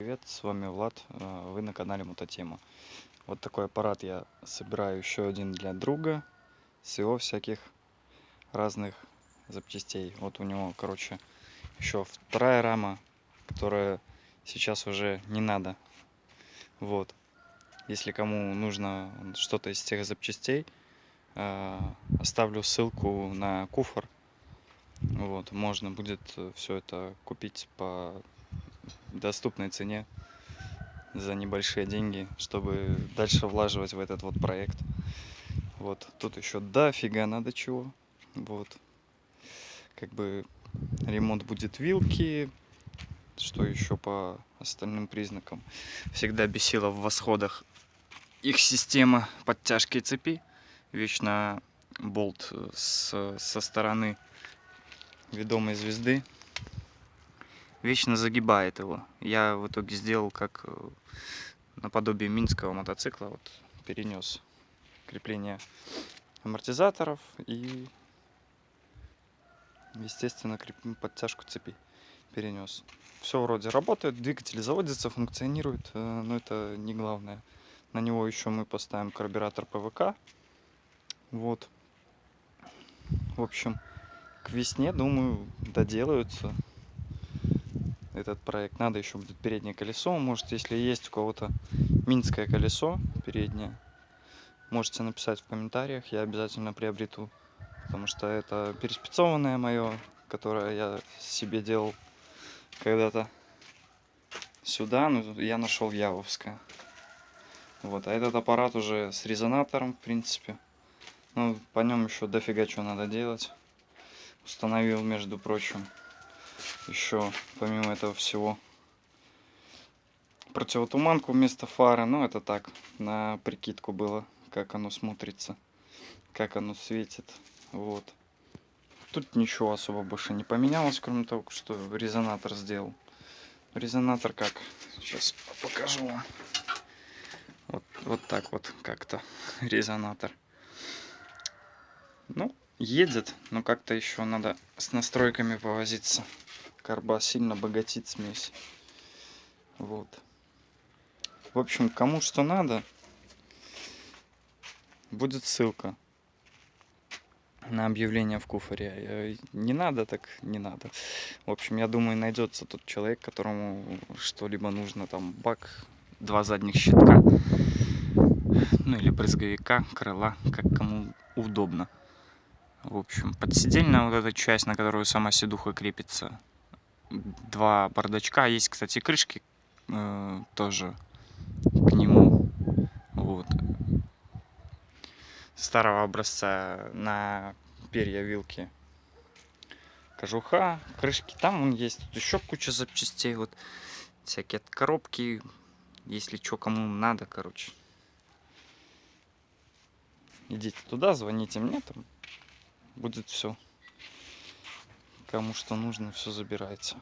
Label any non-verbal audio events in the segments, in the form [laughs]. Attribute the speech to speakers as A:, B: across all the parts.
A: Привет, с вами Влад, э, вы на канале Мототема. Вот такой аппарат я собираю еще один для друга с его всяких разных запчастей. Вот у него, короче, еще вторая рама, которая сейчас уже не надо. Вот. Если кому нужно что-то из тех запчастей, э, оставлю ссылку на куфор. Вот, можно будет все это купить по доступной цене за небольшие деньги, чтобы дальше влаживать в этот вот проект. Вот, тут еще дофига надо чего. Вот. Как бы ремонт будет вилки, что еще по остальным признакам. Всегда бесила в восходах их система подтяжки цепи. Вечно болт с, со стороны ведомой звезды вечно загибает его. Я в итоге сделал как э, наподобие минского мотоцикла, вот перенес крепление амортизаторов и, естественно, подтяжку цепи перенес. Все вроде работает, двигатель заводится, функционирует, э, но это не главное. На него еще мы поставим карбюратор ПВК. Вот. В общем, к весне, думаю, доделаются этот проект. Надо еще будет переднее колесо. Может, если есть у кого-то минское колесо переднее, можете написать в комментариях. Я обязательно приобрету. Потому что это переспецованное мое, которое я себе делал когда-то сюда. Ну, я нашел Явовское. Вот, а этот аппарат уже с резонатором, в принципе. Ну, по нем еще дофига что надо делать. Установил, между прочим еще помимо этого всего противотуманку вместо фары. Ну, это так, на прикидку было, как оно смотрится, как оно светит. Вот. Тут ничего особо больше не поменялось, кроме того, что резонатор сделал. Резонатор как? Сейчас покажу. Вот, вот так вот как-то [laughs] резонатор. Ну, едет, но как-то еще надо с настройками повозиться карба сильно богатит смесь. Вот. В общем, кому что надо, будет ссылка на объявление в куфоре. Э, не надо, так не надо. В общем, я думаю, найдется тот человек, которому что-либо нужно. Там бак, два задних щитка, ну или брызговика, крыла, как кому удобно. В общем, подсидельная вот эта часть, на которую сама седуха крепится, два бардачка. Есть, кстати, крышки э, тоже к нему. Вот. Старого образца на перья вилки. Кожуха, крышки. Там он есть. Тут еще куча запчастей. Вот всякие коробки. Если что, кому надо, короче. Идите туда, звоните мне, там будет все. Кому что нужно, все забирайте.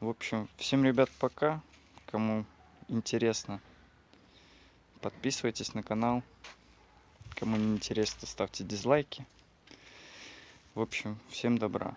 A: В общем, всем, ребят, пока. Кому интересно, подписывайтесь на канал. Кому не интересно, ставьте дизлайки. В общем, всем добра.